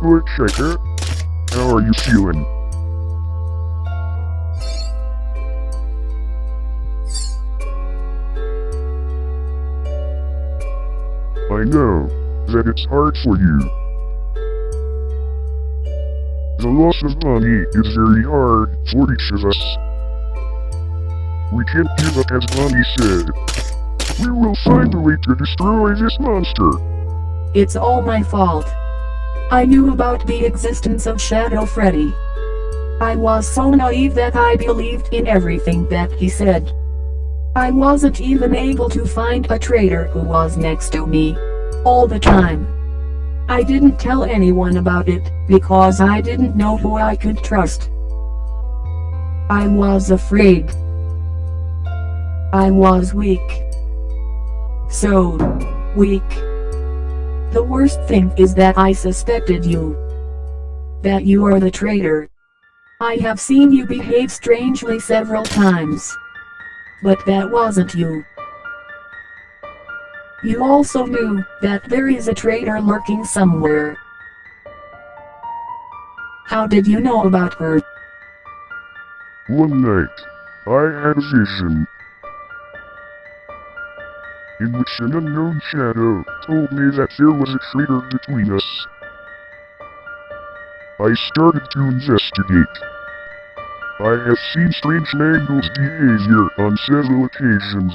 Toy Chica, how are you feeling? I know that it's hard for you. The loss of money is very hard for each of us. We can't give up as Bonnie said. We will find a way to destroy this monster. It's all my fault. I knew about the existence of Shadow Freddy. I was so naive that I believed in everything that he said. I wasn't even able to find a traitor who was next to me. All the time. I didn't tell anyone about it, because I didn't know who I could trust. I was afraid. I was weak. So weak. The worst thing is that I suspected you. That you are the traitor. I have seen you behave strangely several times. But that wasn't you. You also knew that there is a traitor lurking somewhere. How did you know about her? One night, I had a vision. In which an unknown shadow told me that there was a traitor between us. I started to investigate. I have seen strange Mangle's behavior on several occasions.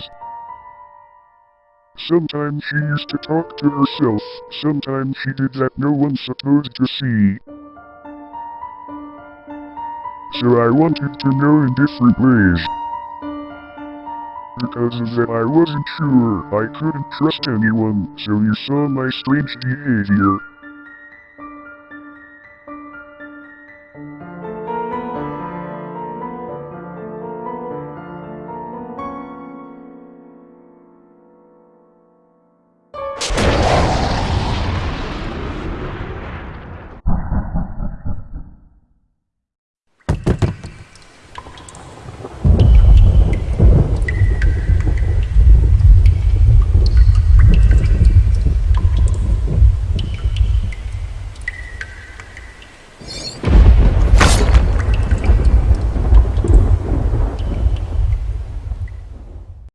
Sometimes she used to talk to herself, sometimes she did that no one's supposed to see. So I wanted to know in different ways. Because of that I wasn't sure I couldn't trust anyone, so you saw my strange behavior.